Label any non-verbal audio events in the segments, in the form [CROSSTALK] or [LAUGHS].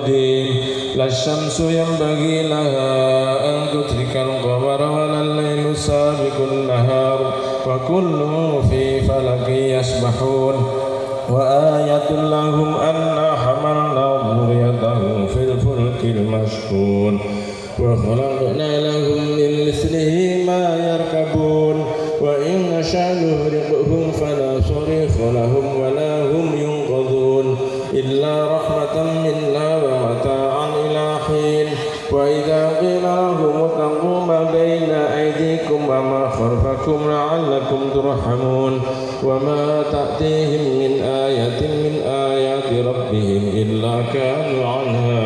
القديم لا الشمس ينبغي لها أن تدرك القمر ولا الليل سابق النهار وكل في فلك يسبحون. وآية لهم أنا حملنا ذريتهم في الفلك المشحون. وخلقنا لهم من مثله ما يركبون. وإن نشاء نغرقهم فلا صريخ لهم ولا هم ينقذون. إلا رحمة خلفكم لعلكم ترحمون وما تأتيهم من آية من آيات ربهم إلا كانوا عنها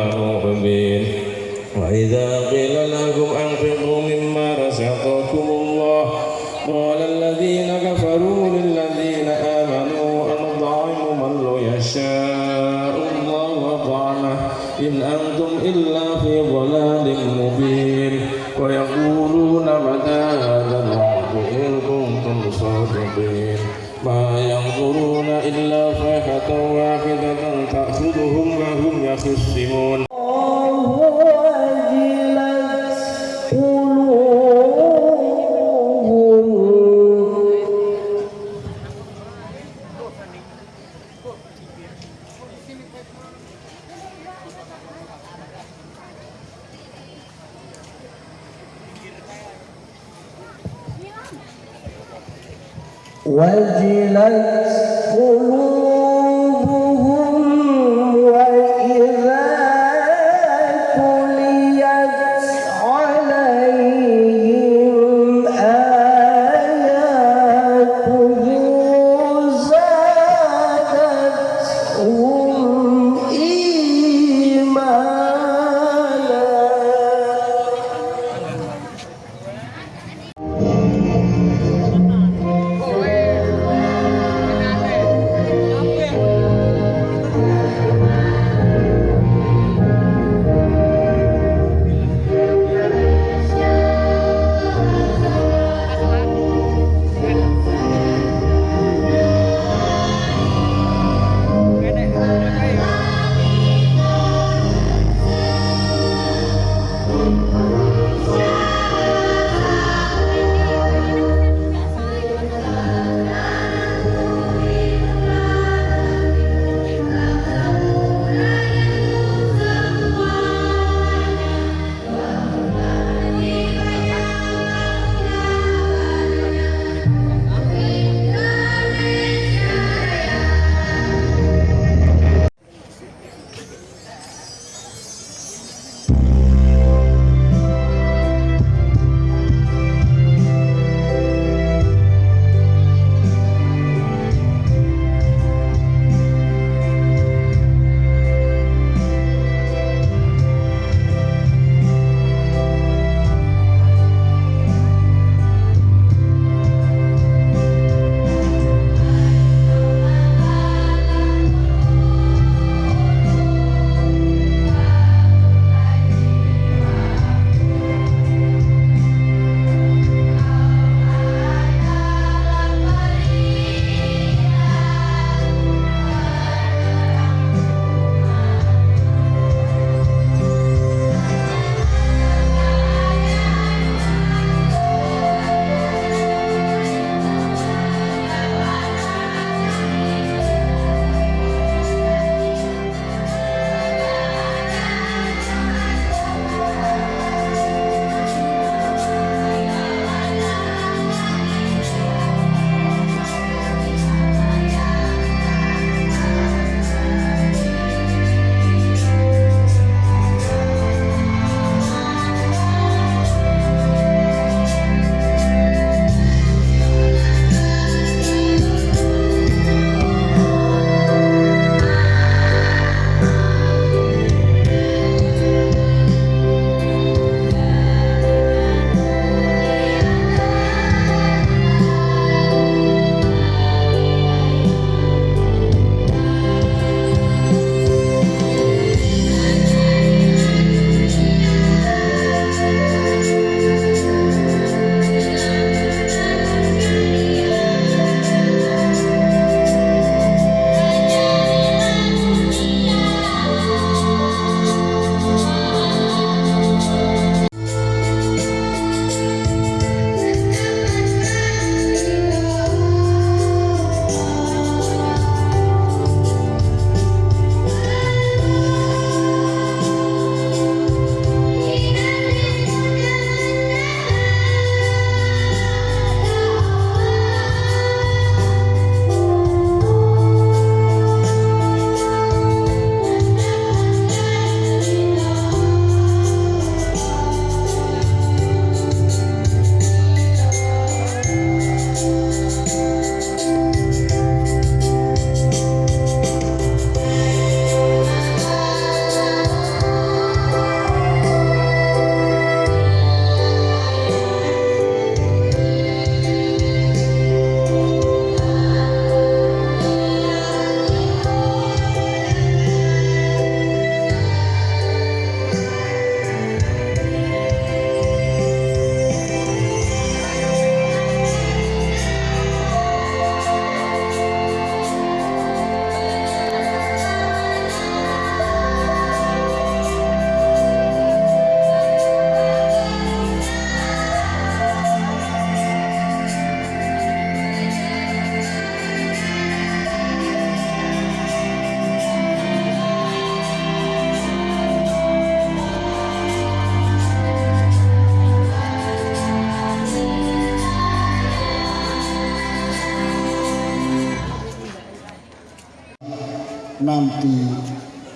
nanti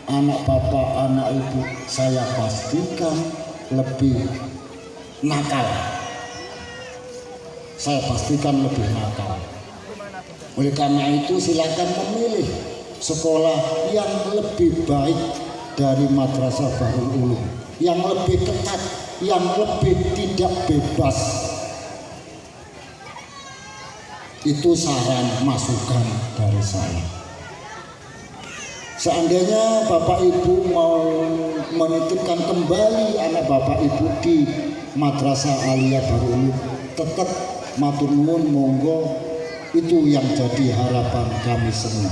anak bapak, anak ibu saya pastikan lebih nakal. Saya pastikan lebih nakal. Oleh karena itu silakan memilih sekolah yang lebih baik dari Madrasah Baru Ulum, yang lebih ketat, yang lebih tidak bebas. Itu saran masukan dari saya. Seandainya Bapak Ibu mau menitipkan kembali anak Bapak Ibu di Madrasah Aliyah Baru tetap matur nuwun monggo itu yang jadi harapan kami semua.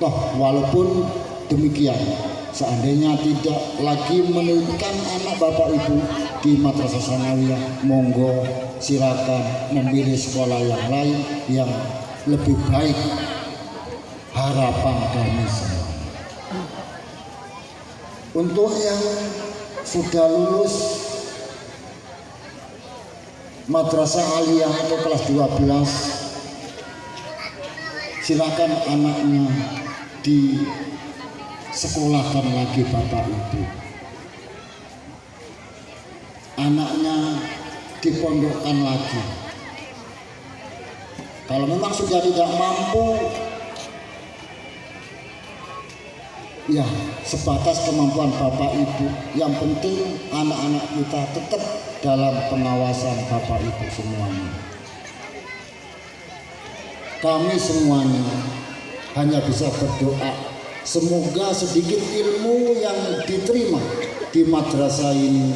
Toh walaupun demikian, seandainya tidak lagi menitipkan anak Bapak Ibu di Madrasah Sanawiyah, monggo silakan memilih sekolah yang lain yang lebih baik harapan kami semua. Untuk yang sudah lulus madrasah aliyah atau kelas 12 silakan anaknya di sekolahkan lagi bapak ibu anaknya dipondokkan lagi kalau memang sudah tidak mampu ya sebatas kemampuan bapak ibu. Yang penting anak-anak kita tetap dalam pengawasan bapak ibu semuanya. Kami semuanya hanya bisa berdoa. Semoga sedikit ilmu yang diterima di madrasah ini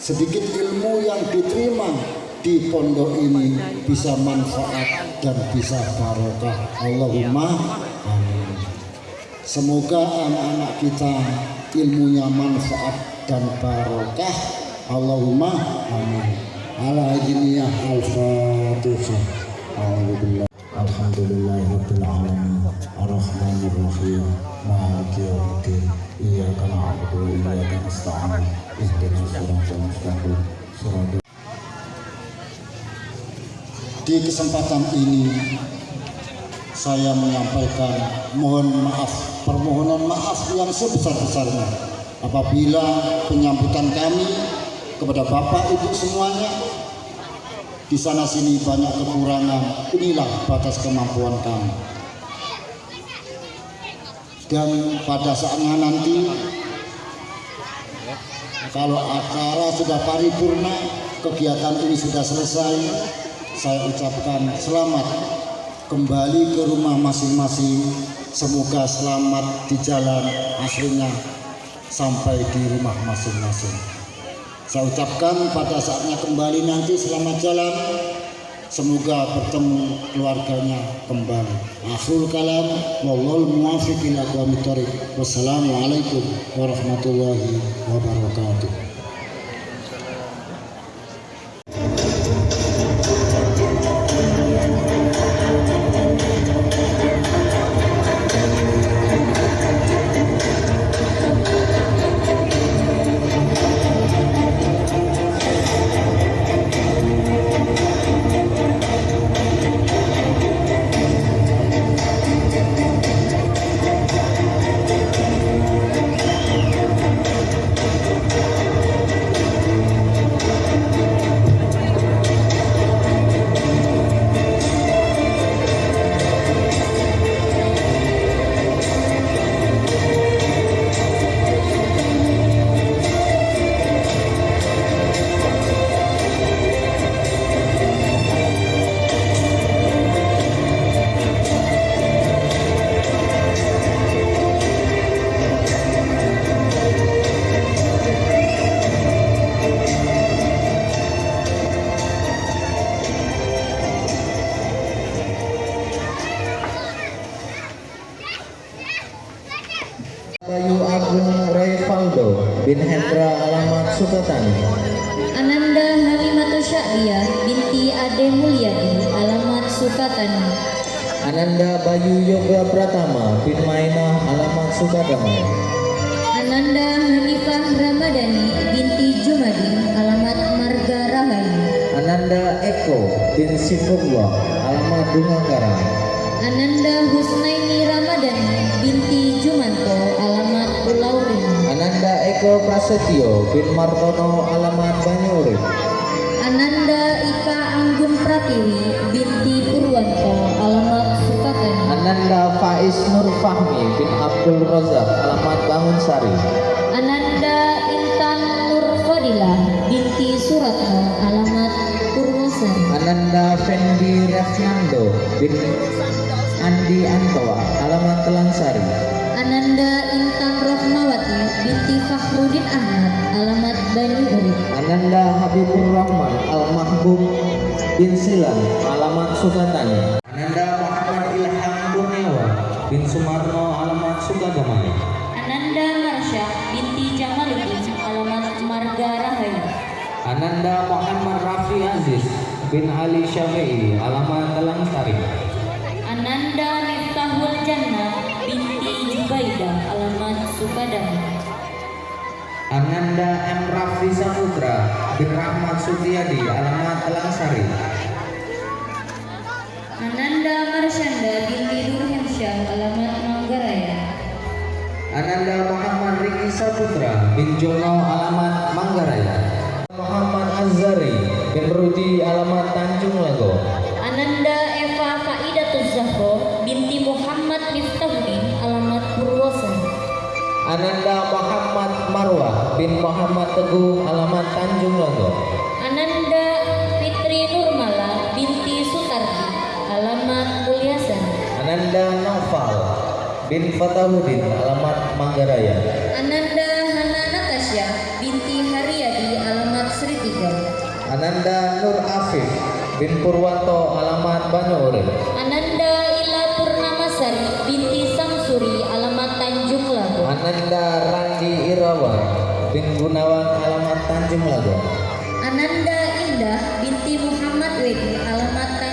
sedikit ilmu yang diterima di pondok ini bisa manfaat dan bisa barokah. Allahumma amin Semoga anak-anak kita ilmunya manfaat dan barokah. Allahumma amin. Ala jiniyah al-fatihah. Alhamdulillah. Alhamdulillahirabbil alamin. Arrahmanir rahim. Maliki yaumiddin. Iyyaka na'budu wa iyyaka nasta'in. Ihdinas siratal mustaqim. Siratal Di kesempatan ini saya menyampaikan mohon maaf permohonan maaf yang sebesar-besarnya. Apabila penyambutan kami kepada Bapak Ibu semuanya di sana sini banyak kekurangan. Inilah batas kemampuan kami. Dan pada saatnya nanti kalau acara sudah paripurna kegiatan ini sudah selesai saya ucapkan selamat kembali ke rumah masing-masing. Semoga selamat di jalan aslinya sampai di rumah masing-masing. Saya ucapkan pada saatnya kembali nanti selamat jalan. Semoga bertemu keluarganya kembali. Akhirul kalam wassalamualaikum warahmatullahi wabarakatuh Bin Andi Antoa alamat Telangsari Ananda Intan Rohmawati binti Fakhrudin Ahmad alamat Urip Ananda Habibur Rahman Al Mahbub bin Silan alamat Sukatani bin Ali Syafi'i alamat Telangsari Ananda Miftahul Jannah binti Jubaidah alamat Sukadana Ananda M. Rafli Saputra bin Rahmat Sutiadi alamat Telangsari Ananda Marsyanda binti Nurhemsyah alamat Manggaraya. Ananda Muhammad Riki Saputra bin Jono alamat Manggaraya Azari bin Rudi alamat Tanjung Lago. Ananda Eva Faidatul Zahro binti Muhammad Miftahuddin alamat Purwosari Ananda Muhammad Marwah bin Muhammad Teguh alamat Tanjung Lago. Ananda Fitri Nurmala binti Sutardi alamat Mulyasari Ananda Noval bin Fatahuddin alamat Manggaraya Ananda Nur Afif bin Purwanto alamat Banyu Ananda Ila Purnamasari binti Samsuri alamat Tanjung Lago. Ananda Randi Irawan bin Gunawan alamat Tanjung Lago. Ananda Indah binti Muhammad Wedi alamat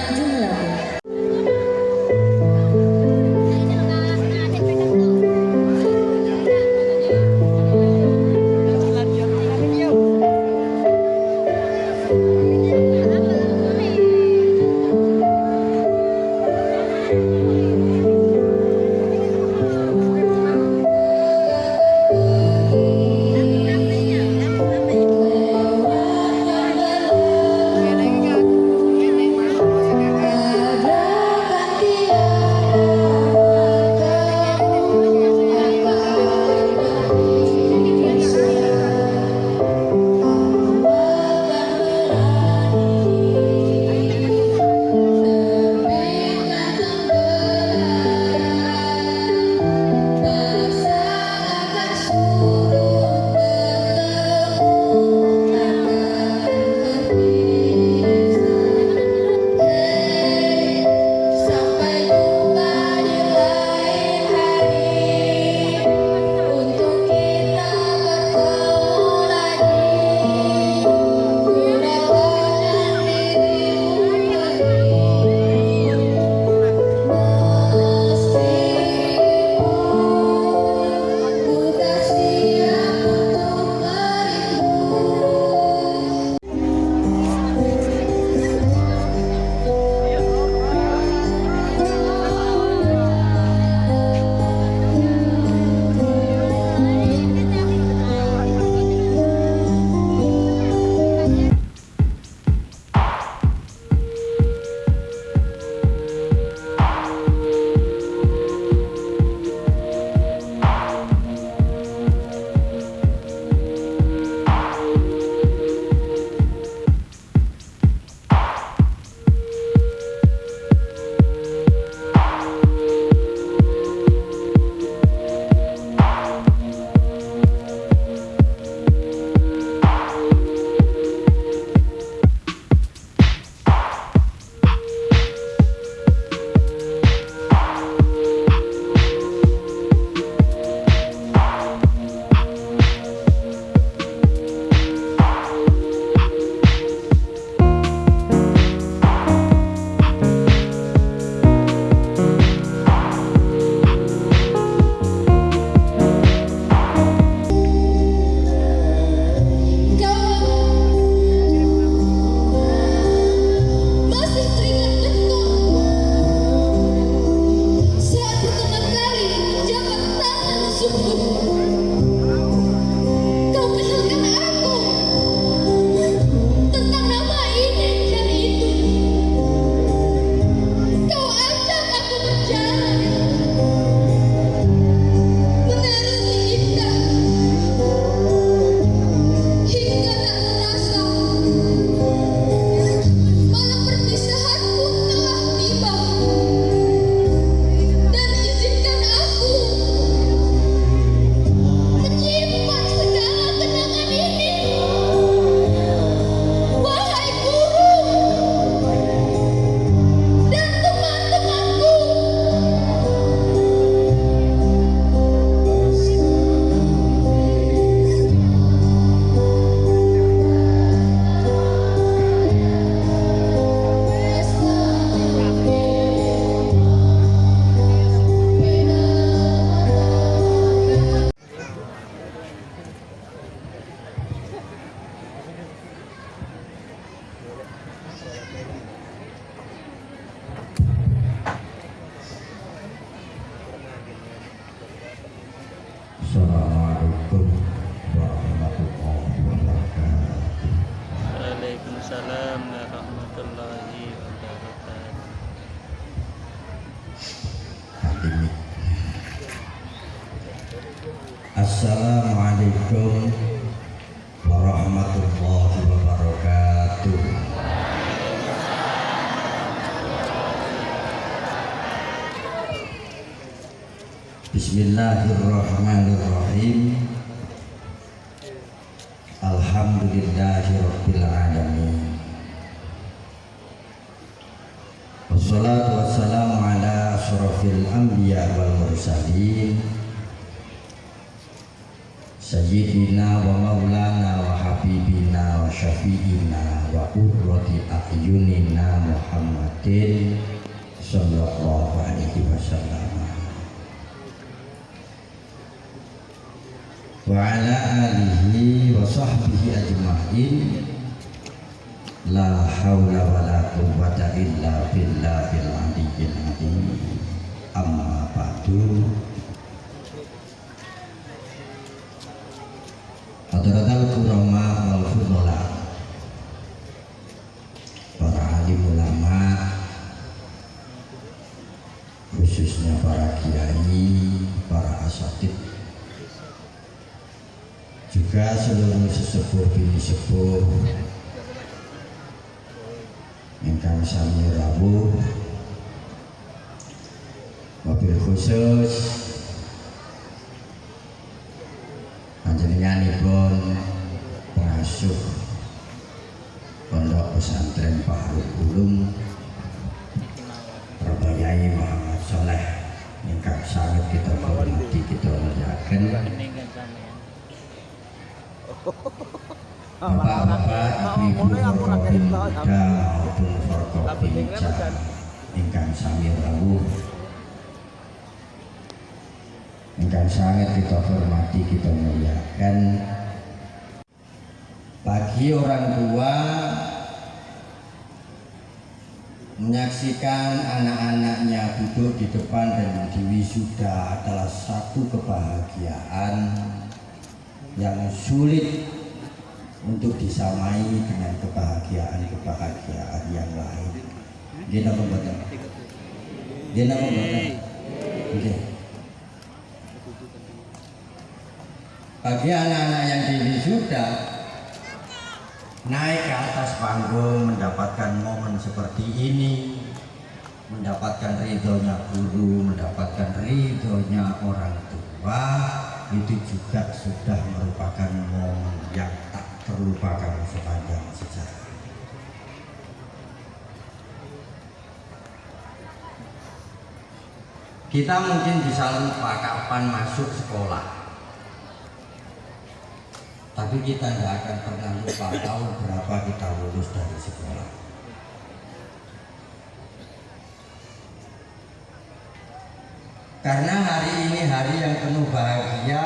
Bismillahirrahmanirrahim. Alhamdulillahirabbil alamin. Wassalatu wassalamu ala asrafil anbiya wal mursalin Sayyidina wa maulana wa habibina wa syafi'ina wa urrati a'yunina Muhammadin sallallahu alaihi wasallam wa ala alihi wa sahbihi ajma'in. La haula wa la quwwata illa billahil amma ba'du. Hadratal kurama wal Juga seluruh sesepuh bini sepuh. Ingkang sami rawuh Mobil khusus. Panjenenganipun pengasuh Pondok Pesantren Paharuk Bulung Bapak Yai Muhammad Soleh. Ingkang sangat kita hormati kita muliakan ingkang rawuh ingkang sangat kita hormati kita muliakan bagi orang tua menyaksikan anak-anaknya duduk di depan dan diwisuda adalah satu kebahagiaan yang sulit untuk disamai dengan kebahagiaan-kebahagiaan yang lain. Dia nama. Dia nama. Oke. Bagi anak-anak yang diwisuda naik ke atas panggung mendapatkan momen seperti ini mendapatkan ridhonya guru mendapatkan ridhonya orang tua itu juga sudah merupakan momen yang tak terlupakan sepanjang sejarah kita mungkin bisa lupa kapan masuk sekolah tapi kita tidak akan pernah lupa tahun berapa kita lulus dari sekolah. Karena hari ini hari yang penuh bahagia,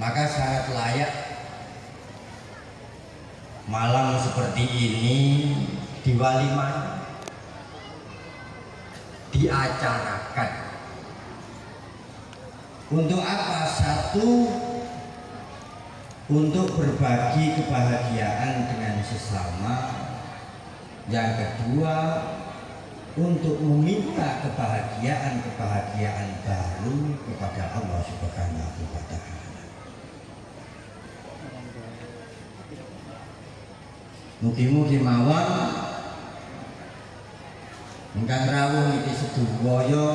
maka sangat layak malam seperti ini diwalimah diacarakan. Untuk apa? Satu Untuk berbagi kebahagiaan dengan sesama. Yang kedua Untuk meminta kebahagiaan-kebahagiaan baru kepada Allah Subhanahu wa Ta'ala. Mugi-mugi mawon Engkang rawuh iki sedaya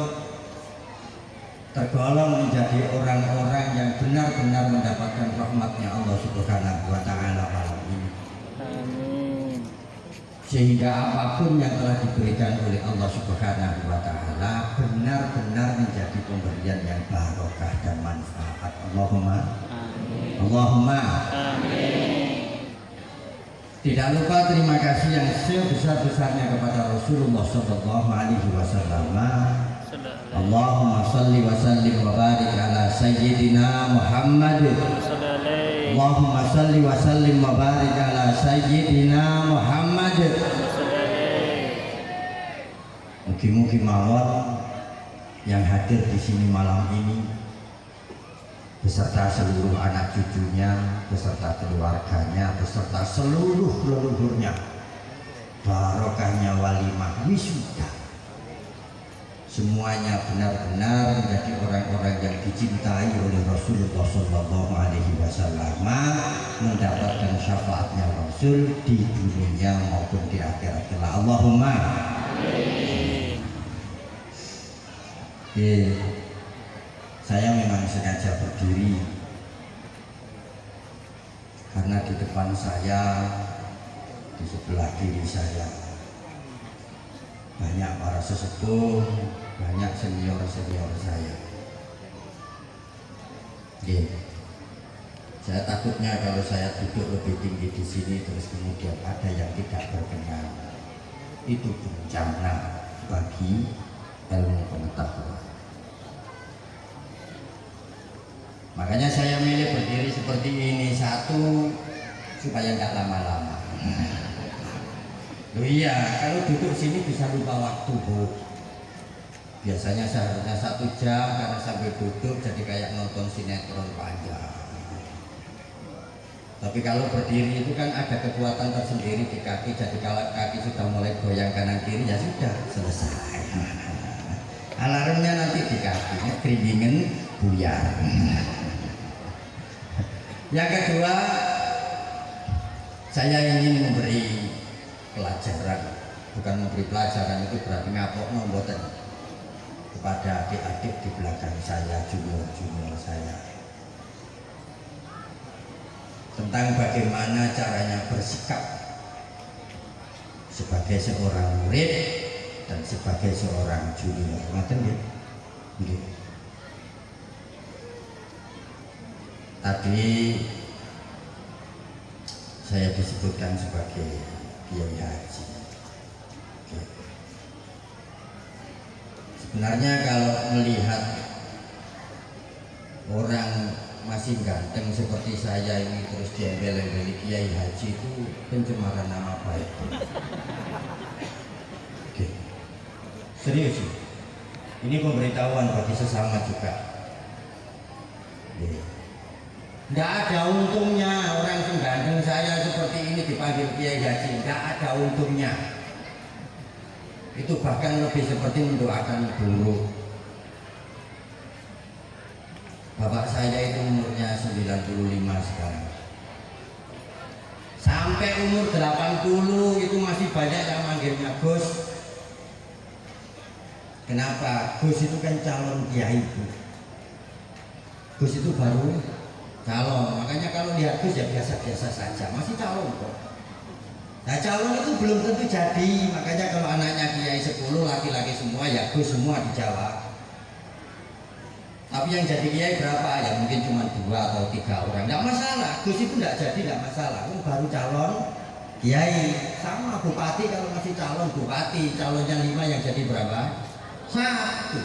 tergolong menjadi orang-orang yang benar-benar mendapatkan rahmatnya Allah Subhanahu wa taala malam ini. Sehingga apa pun yang telah diberikan oleh Allah Subhanahu wa taala benar-benar menjadi pemberian yang barokah dan manfaat. Allahumma Allahumma. Tidak lupa terima kasih yang sebesar-besarnya kepada Rasulullah Sallallahu Alaihi Wasallam. Allahumma salli wa sallim wa barik ala sayyidina Muhammad. Allahumma salli wa sallim wa barik ala sayyidina Muhammad Mugi-mugi mawon yang hadir di sini malam ini beserta seluruh anak cucunya, beserta keluarganya, beserta seluruh leluhurnya barokahnya walimah wisuda semuanya benar-benar menjadi orang-orang yang dicintai oleh Rasulullah Shallallahu Alaihi Wasallam mendapatkan syafaatnya Rasul di dunia maupun di akhirat. Kelak Allahumma. Oke, saya memang sengaja berdiri. Karena di depan saya di sebelah kiri saya banyak para sesepuh banyak senior-senior saya. Oke. saya takutnya kalau saya duduk lebih tinggi di sini terus kemudian ada yang tidak berkenan itu bencana bagi ilmu pengetahuan. Makanya saya milih berdiri seperti ini satu supaya nggak lama-lama Loh iya, kalau duduk sini bisa lupa waktu, Bu. Biasanya seharusnya satu jam karena sambil duduk jadi kayak nonton sinetron panjang. Tapi kalau berdiri itu kan ada kekuatan tersendiri di kaki, jadi kalau kaki sudah mulai goyang kanan kiri ya sudah selesai. [LAUGHS] Alarmnya nanti di kaki, keringin buyar. [LAUGHS] Yang kedua, saya ingin memberi pelajaran. Bukan memberi pelajaran itu berarti ngapok nomboten kepada adik-adik di belakang saya junior-junior saya. Tentang bagaimana caranya bersikap sebagai seorang murid dan sebagai seorang junior. Nggih nggih. Tadi saya disebutkan sebagai kiai haji. Sebenarnya kalau melihat orang masih ganteng seperti saya ini terus diembel-embeli kiai haji itu pencemaran nama baik. Oke. serius sih ini pemberitahuan bagi sesama juga. Nggak ada untungnya orang senggandeng saya seperti dipanggil Kiai Haji. Nggak ada untungnya. Itu bahkan lebih seperti mendoakan guru. Bapak saya itu umurnya 95 sekarang. Sampai umur 80 itu masih banyak yang manggilnya Gus. Kenapa? Gus itu kan calon kiai. Gus itu baru calon makanya kalau lihat Gus ya biasa-biasa saja. Masih calon kok. Nah calon itu belum tentu jadi. Makanya kalau anaknya kiai 10 laki-laki semua ya Gus semua dijawab tapi yang jadi kiai berapa? Ya mungkin cuma dua atau tiga orang. Tidak masalah. Gus itu tidak jadi tidak masalah. Kan baru calon kiai. Sama bupati kalau masih calon bupati. Calonnya lima yang jadi berapa? Satu.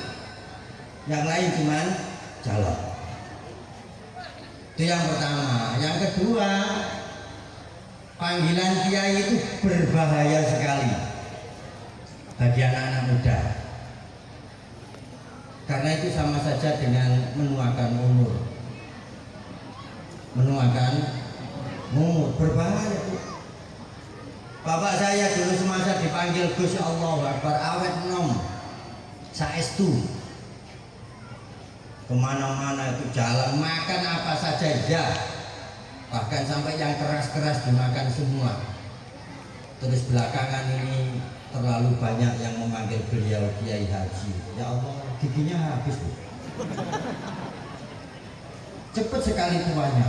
Yang lain cuman calon itu yang pertama. Yang kedua panggilan kiai itu berbahaya sekali bagi anak-anak muda. Karena itu sama saja dengan menuakan umur. Menuakan umur. Berbahaya. Bapak saya dulu semasa dipanggil Gus Allah Akbar awet nom saestu ke mana-mana itu jalan. Makan apa saja ya bahkan sampai yang keras-keras dimakan semua. Terus belakangan ini terlalu banyak yang memanggil beliau Kiai Haji. Ya Allah giginya habis tuh cepet sekali tuanya.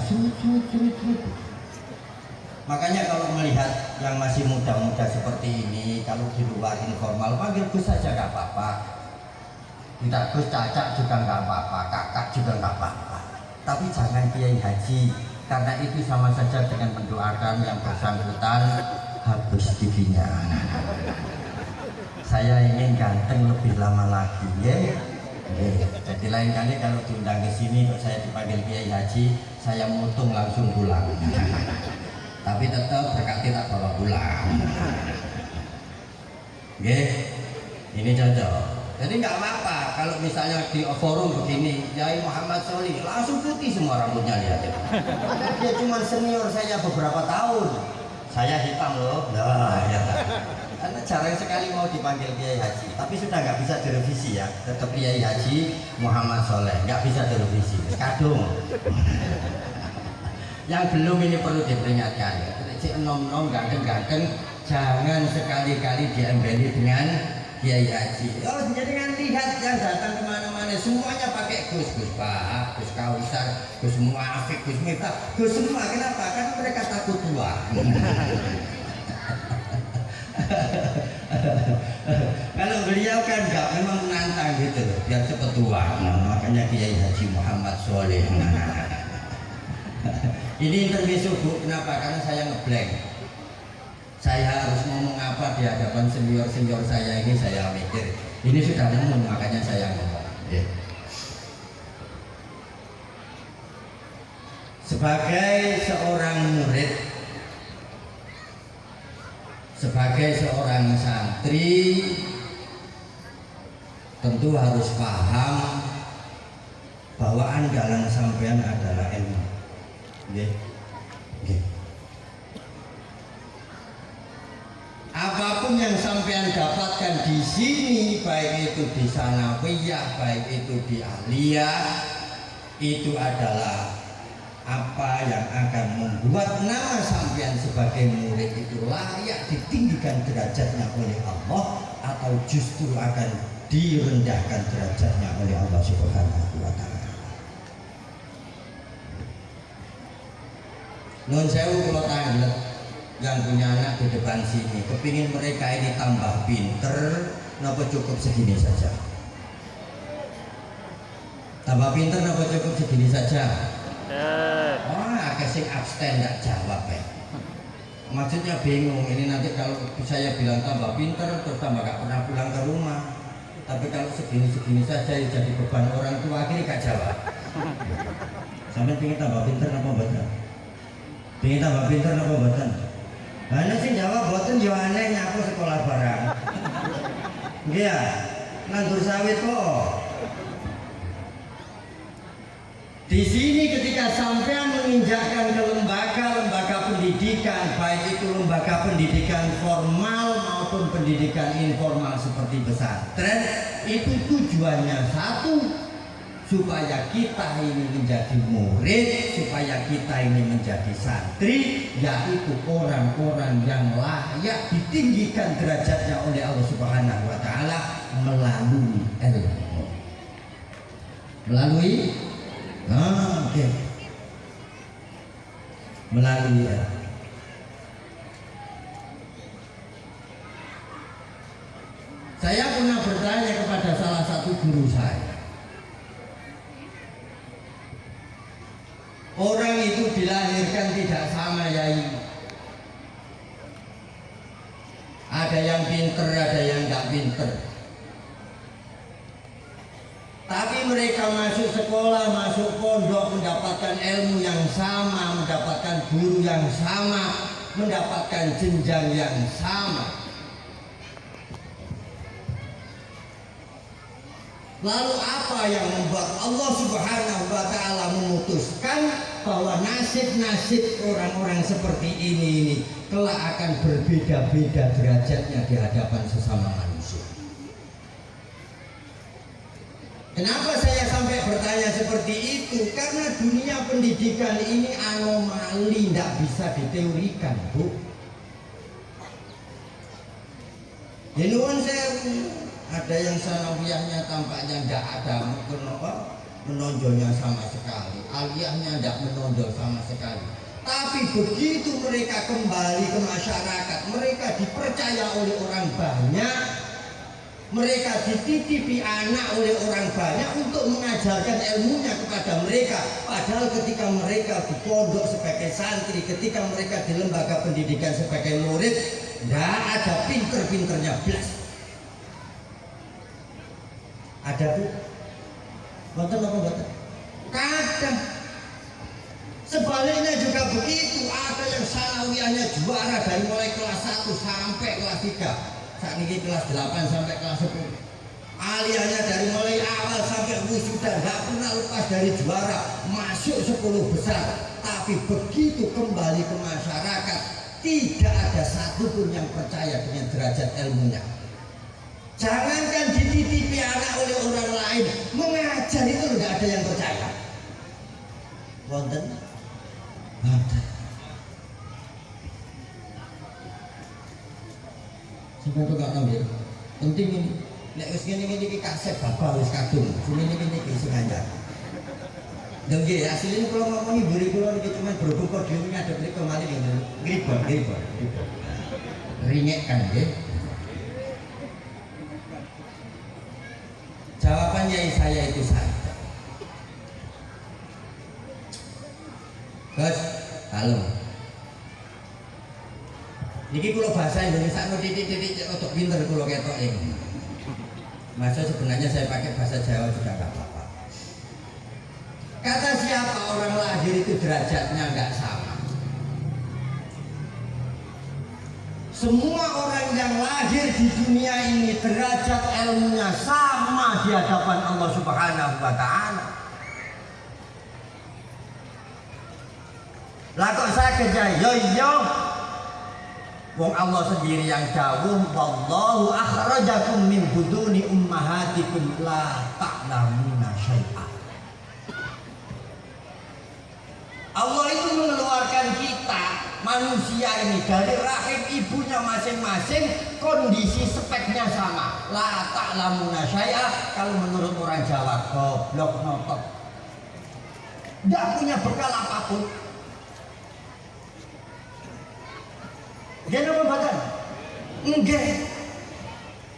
Makanya kalau melihat yang masih muda-muda seperti ini kalau di luar informal panggil saja gak apa-apa tidak Gus cacat juga nggak apa-apa kakak juga nggak apa-apa. Tapi jangan kiai haji karena itu sama saja dengan mendoakan yang bersangkutan habis giginya. Saya ingin ganteng lebih lama lagi ya. Jadi lain kali kalau diundang ke sini saya dipanggil kiai haji saya mutung langsung pulang. Tapi tetap berkati tak bawa pulang. Oke, ini cocok. Jadi nggak apa-apa kalau misalnya di forum begini Yai Muhammad Soli langsung putih semua rambutnya lihat ya. dia cuma senior saya beberapa tahun. Saya hitam loh. Nah, ya. karena jarang sekali mau dipanggil Kiai Haji. Tapi sudah nggak bisa direvisi ya. Tetap Kiai Haji Muhammad Soleh. Nggak bisa direvisi. Kadung. Yang belum ini perlu diperingatkan. Cik nom nom ganteng ganteng jangan sekali-kali diembeli dengan Kiai Haji. Oh jangan lihat yang datang ke mana-mana semuanya pakai Gus Gus Pak Gus Kausar Gus Muafik Gus Miftah. Gus semua kenapa? Kan mereka takut tua [LAUGHS] kalau beliau kan nggak memang menantang gitu loh. Biar cepet tua. Nah, makanya Kiai Haji Muhammad Soleh. [LAUGHS] Ini intermezzo bu. Kenapa? Karena saya ngeblank saya harus ngomong apa di hadapan senior senior saya ini saya mikir ini sudah ngomong makanya saya ngomong ya. sebagai seorang murid sebagai seorang santri tentu harus paham bahwa andalan sampean adalah ilmu. Nggih. Apa pun yang sampean dapatkan di sini, baik itu di sanawiyah, baik itu di aliyah, itu adalah apa yang akan membuat nama sampean sebagai murid itu layak ditinggikan derajatnya oleh Allah atau justru akan direndahkan derajatnya oleh Allah Subhanahu wa taala. Nun sewu kalau tanglet yang punya anak di depan sini, kepingin mereka ini tambah pinter, kenapa cukup segini saja? Tambah pinter, kenapa cukup segini saja? Wah, kasih abstain nggak jawab ya. Maksudnya bingung. Ini nanti kalau saya bilang tambah pinter, terus tambah gak pernah pulang ke rumah. Tapi kalau segini-segini saja ya jadi beban orang tua akhirnya gak jawab. [LAUGHS] Sampai pengen tambah pinter apa betul? Pengen tambah pinter apa betul? Hanya sih jawab betul yo aneh nyapu sekolah barang. Iya, nandur sawit kok. Di sini ketika sampean menginjakkan ke lembaga-lembaga pendidikan, baik itu lembaga pendidikan formal maupun pendidikan informal seperti pesantren, itu tujuannya satu, supaya kita ini menjadi murid, supaya kita ini menjadi santri, yaitu orang-orang yang layak ditinggikan derajatnya oleh Allah Subhanahu wa taala melalui ilmu. Melalui Ah, oke. Okay. Melalui ya. Saya pernah bertanya kepada salah satu guru saya. Orang itu dilahirkan tidak sama yai. Ada yang pinter, ada yang nggak pinter. Tapi mereka masuk sekolah, masuk pondok, mendapatkan ilmu yang sama, mendapatkan guru yang sama, mendapatkan jenjang yang sama. Lalu apa yang membuat Allah Subhanahu wa taala memutuskan bahwa nasib-nasib orang-orang seperti ini ini kelak akan berbeda-beda derajatnya di hadapan sesama manusia. Kenapa saya sampai bertanya seperti itu? Karena dunia pendidikan ini anomali, tidak bisa diteorikan, Bu. Nuwun saya ada yang sanawiyahnya tampaknya tidak ada menonjolnya sama sekali, aliyahnya tidak menonjol sama sekali. Tapi begitu mereka kembali ke masyarakat, mereka dipercaya oleh orang banyak, mereka dititipi anak oleh orang banyak untuk mengajarkan ilmunya kepada mereka. Padahal ketika mereka di pondok sebagai santri ketika mereka di lembaga pendidikan sebagai murid tidak ada pinter-pinternya belas ada bu. Boten apa boten? Kadang. Sebaliknya juga begitu. Ada yang sanawiyahnya juara dari mulai kelas 1 sampai kelas 3 saat ini kelas 8 sampai kelas 10 aliyahnya dari mulai awal sampai wisuda nggak pernah lepas dari juara. Masuk 10 besar. Tapi begitu kembali ke masyarakat tidak ada satupun yang percaya dengan derajat ilmunya jangankan dititipi anak oleh orang lain mengajar itu nggak ada yang percaya. Wonten? Wonten. Kok gak ngambil penting ini. Nek wis ngene ngene iki kaset bapak wis kadung sini ini ini iki sing ngajar. Dan nggih asline kula ngomongi mburi kula niki cuma berhubung podiumnya ada mriko malih nggih ngribon ngribon ringek kan nggih jawabannya saya itu saja Gus, halo. Niki kulo bahasa Indonesia no titik-titik untuk pinter kulo ketok ini. Masa sebenarnya saya pakai bahasa Jawa juga nggak apa-apa. Kata siapa orang lahir itu derajatnya nggak sama. Semua orang yang lahir di dunia ini derajat ilmunya sama di hadapan Allah Subhanahu wa taala. Lah kok saya kerja yo yo Wong Allah sendiri yang dawuh wallahu akhrajakum min buduni ummahatikum la ta'lamuna syai'a. Allah itu mengeluarkan kita manusia ini dari rahim ibunya masing-masing kondisi speknya sama la ta'lamuna syai'a kalau menurut orang Jawa goblok notok tidak punya bekal apa pun nama badan? Enggak.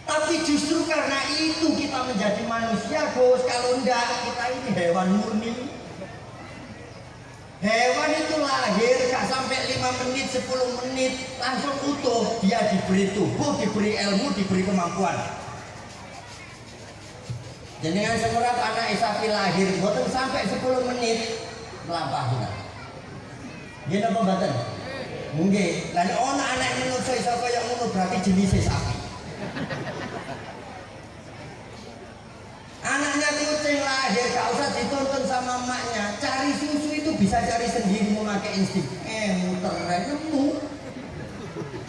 Tapi justru karena itu kita menjadi manusia, Gus. Kalau enggak, kita ini hewan murni. Hewan itu lahir gak sampai 5 menit, 10 menit langsung utuh. Dia diberi tubuh, diberi ilmu, diberi kemampuan. Jadi dengan semerat anak Isafi lahir, bukan sampai 10 menit melampaui. Dia nama badan? Nggih, lan ana anak manusa iso kaya ngono berarti jenis sapi. Anaknya kucing lahir gak usah dituntun sama emaknya. Cari susu bisa cari sendiri memakai insting. Eh, muter nemu.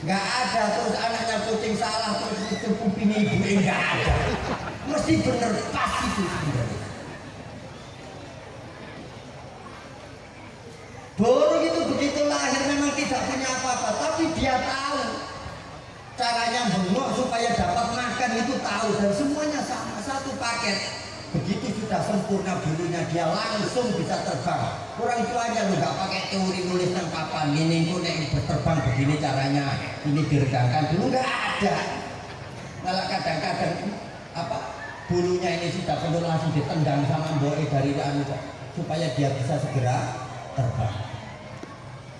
Gak ada terus anaknya kucing salah terus itu kuping ibu enggak ada. Mesti bener pas itu. Burung itu begitu lahir memang tidak punya apa-apa, tapi dia tahu caranya bengok supaya dapat makan itu tahu dan semuanya sama satu paket. Sudah sempurna bulunya dia langsung bisa terbang. Orang tuanya lu nggak pakai teori nulis tentang papan ini itu nek terbang begini caranya ini diregangkan dulu nggak ada. Malah kadang-kadang apa bulunya ini sudah penuh langsung ditendang sama mbok dari anu supaya dia bisa segera terbang.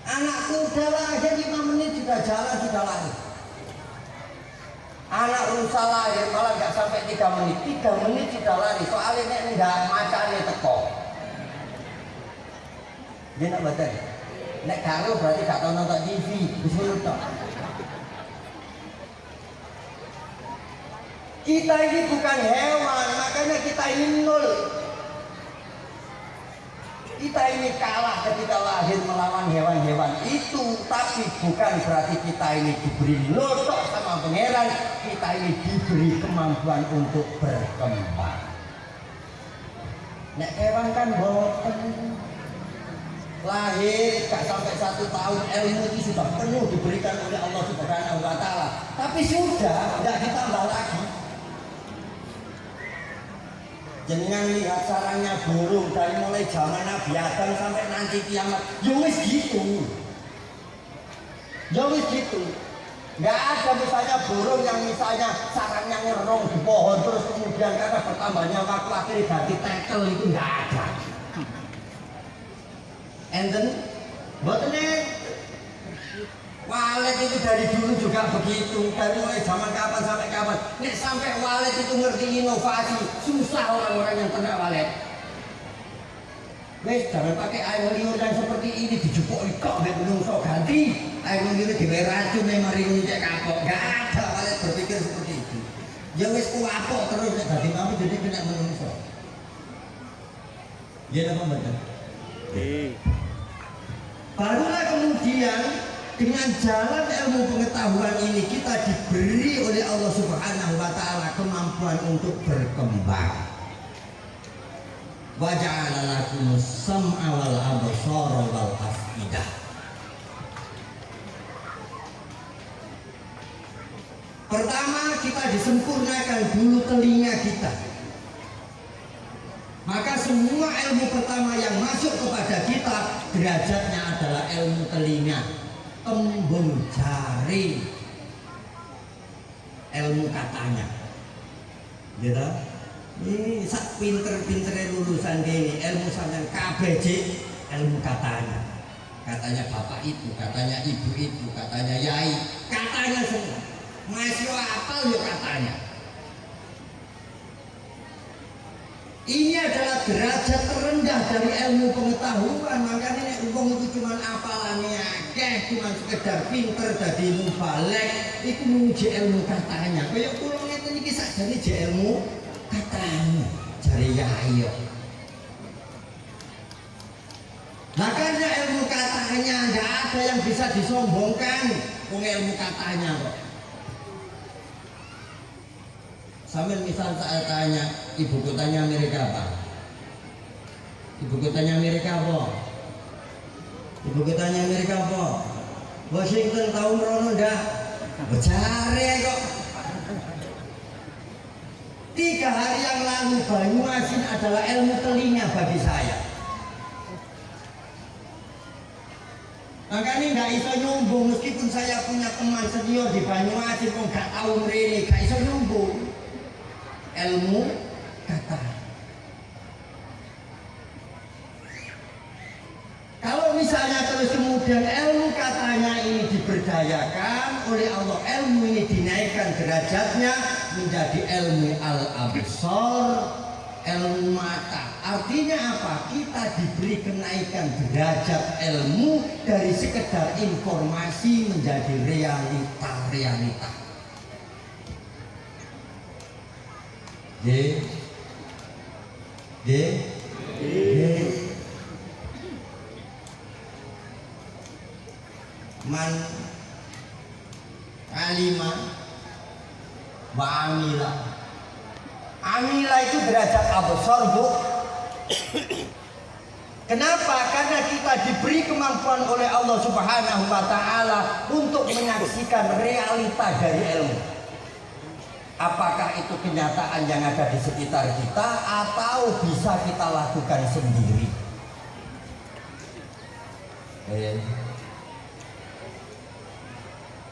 Anak kuda lahir 5 menit sudah jalan sudah lahir. Anak rusa lahir malah nggak sampai 3 menit, 3 menit sudah lari. Soalnya ini enggak macane teko. Dia nak baca. Nek karo berarti gak tau nonton TV, bisa nonton. Kita ini bukan hewan, makanya kita ini nol. Kita ini kalah ketika lahir melawan hewan-hewan itu, tapi bukan berarti kita ini diberi lotok sama pangeran, kita ini diberi kemampuan untuk berkembang. Nek hewan kan boten lahir gak sampai satu tahun ilmu itu sudah penuh diberikan oleh Allah Subhanahu Wa Taala, tapi sudah nggak ditambah lagi. Jangan lihat caranya burung dari mulai zaman Nabi Adam sampai nanti kiamat. Ya gitu. Ya gitu. Nggak ada misalnya burung yang misalnya sarangnya ngerong di pohon terus kemudian karena bertambahnya waktu akhirnya ganti tekel itu nggak ada. Enten, buat ini Walet itu dari dulu juga begitu, dari mulai zaman kapan sampai kapan. Nek sampai walet itu ngerti inovasi, susah orang-orang yang kena walet. Wes jangan pakai air liur yang seperti ini dijupuk kok nek menungso ganti. Air liur di racun yang mari ngecek kapok. Gak ada walet berpikir seperti itu. Ya wes kuapok terus nek dadi kamu jadi kena menungso. Ya apa betul? Barulah kemudian dengan jalan ilmu pengetahuan ini kita diberi oleh Allah Subhanahu wa taala kemampuan untuk berkembang. Wa ja'ala lakum sam'a wal absara wal afidah. Pertama kita disempurnakan dulu telinga kita. Maka semua ilmu pertama yang masuk kepada kita derajatnya adalah ilmu telinga, tembung jari, ilmu katanya. Gitu? Ini sak pinter-pintere lulusan ini ilmu sampean KBJ ilmu katanya. Katanya bapak itu, katanya ibu itu, katanya yai, katanya semua. Masih apa ya katanya. Ini adalah derajat terendah dari ilmu pengetahuan. Makanya ini uang itu cuma apalannya akeh, cuma sekedar pinter dari mubalek, itu menguji ilmu katanya. Kayak pulau ngeten iki sakjane je ilmu katanya, jari yai. Makanya ilmu katanya nggak ada yang bisa disombongkan. Wong ilmu katanya kok. Sambil misal saya tanya, ibu kotanya Amerika apa? Ibu kotanya Amerika apa? Ibu kotanya Amerika apa? Washington tahun rono ndak? Becare kok. Tiga hari yang lalu Banyuasin adalah ilmu telinga bagi saya. Makanya nggak iso nyumbung meskipun saya punya teman senior di Banyuasin kok nggak tahu mereka nggak iso nyumbung ilmu kata. Kalau misalnya terus kemudian ilmu katanya ini diberdayakan oleh Allah, ilmu ini dinaikkan derajatnya menjadi ilmu al-absar, ilmu mata. Artinya apa? Kita diberi kenaikan derajat ilmu dari sekedar informasi menjadi realita-realita. D. D. D. Man. Alima. Wa Amila. Amila itu derajat absor bu. Kenapa? Karena kita diberi kemampuan oleh Allah Subhanahu wa taala untuk menyaksikan realita dari ilmu apakah itu kenyataan yang ada di sekitar kita atau bisa kita lakukan sendiri? Eh.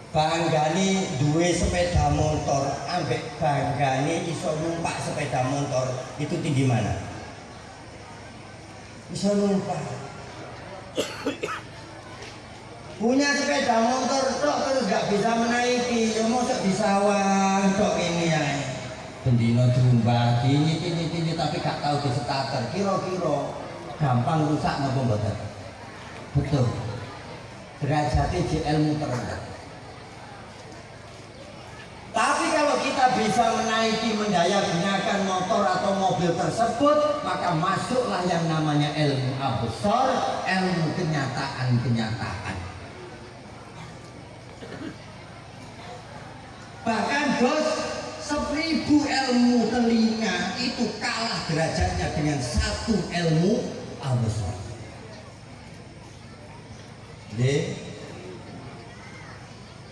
banggani duwe sepeda motor ambek banggani iso numpak sepeda motor itu tinggi mana? Iso numpak. Punya sepeda motor tok terus gak bisa menaiki ya mosok di sawah bendino jumba ini ini ini tapi gak tahu di starter. Kira-kira gampang rusak napa mboten? Betul. Derajatnya di ilmu terendah tapi kalau kita bisa menaiki mendaya gunakan motor atau mobil tersebut maka masuklah yang namanya ilmu absor ilmu kenyataan-kenyataan bahkan bos seribu ilmu telinga itu kalah derajatnya dengan satu ilmu D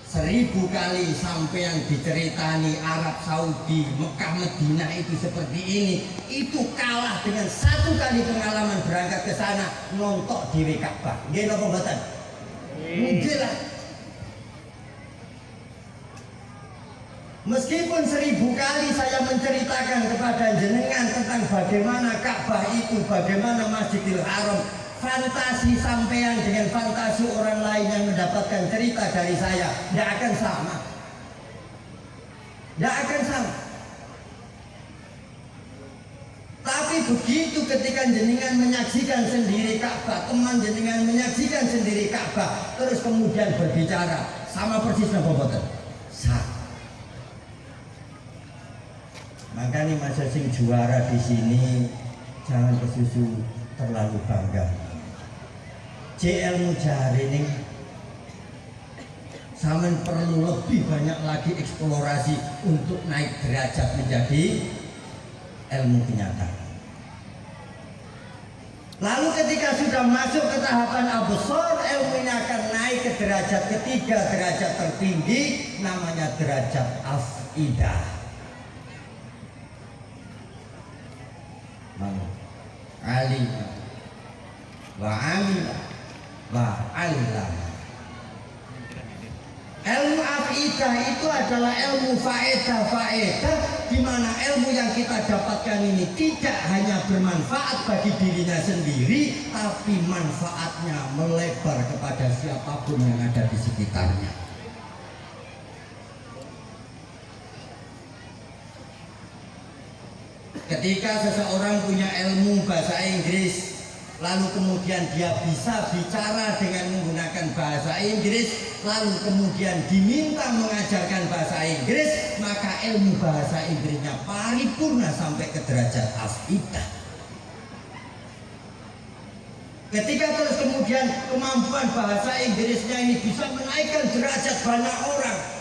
seribu kali sampai yang diceritani Arab Saudi Mekah Medina itu seperti ini itu kalah dengan satu kali pengalaman berangkat ke sana nontok di Ka'bah. Nggih napa mboten? Nggih lah Meskipun seribu kali saya menceritakan kepada jenengan tentang bagaimana Ka'bah itu, bagaimana Masjidil Haram, fantasi sampean dengan fantasi orang lain yang mendapatkan cerita dari saya tidak akan sama. Tidak akan sama. Tapi begitu ketika jenengan menyaksikan sendiri Ka'bah, teman jenengan menyaksikan sendiri Ka'bah, terus kemudian berbicara sama persis napa boten? Makanya masa sing juara di sini jangan kesusu terlalu bangga. JL Mujahari ini Samen perlu lebih banyak lagi eksplorasi untuk naik derajat menjadi ilmu kenyataan. Lalu ketika sudah masuk ke tahapan absor, ilmu ini akan naik ke derajat ketiga, derajat tertinggi, namanya derajat afidah. Alima wa amila wa. Ilmu afidah itu adalah ilmu faedah faedah di mana ilmu yang kita dapatkan ini tidak hanya bermanfaat bagi dirinya sendiri, tapi manfaatnya melebar kepada siapa pun yang ada di sekitarnya. Ketika seseorang punya ilmu bahasa Inggris, lalu kemudian dia bisa bicara dengan menggunakan bahasa Inggris, lalu kemudian diminta mengajarkan bahasa Inggris, maka ilmu bahasa Inggrisnya paripurna sampai ke derajat afidah. Ketika terus kemudian kemampuan bahasa Inggrisnya ini bisa menaikkan derajat banyak orang,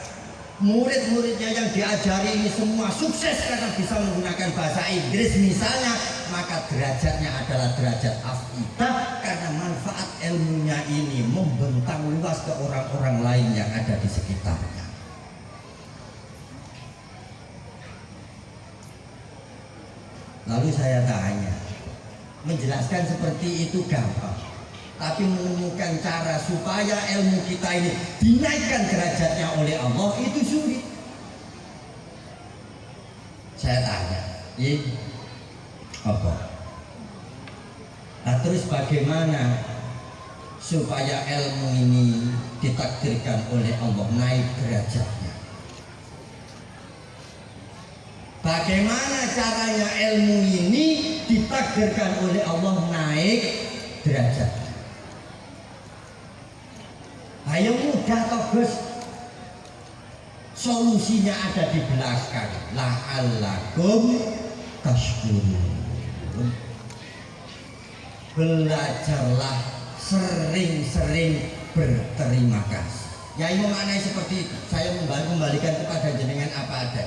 murid-muridnya yang diajari ini semua sukses karena bisa menggunakan bahasa Inggris. Misalnya maka derajatnya adalah derajat afidah karena manfaat ilmunya ini membentang luas ke orang-orang lain yang ada di sekitarnya. Lalu saya tanya menjelaskan seperti itu gampang tapi menemukan cara supaya ilmu kita ini dinaikkan derajatnya oleh Allah itu sulit. Saya tanya, ini apa? Nah, terus bagaimana supaya ilmu ini ditakdirkan oleh Allah naik derajatnya? Bagaimana caranya ilmu ini ditakdirkan oleh Allah naik derajatnya? Ayo mudah toh Gus. Solusinya ada di belakang. La'allakum tashkurun. Belajarlah sering-sering berterima kasih. Ya ini memaknai seperti itu. Saya kembalikan kepada jenengan apa ada.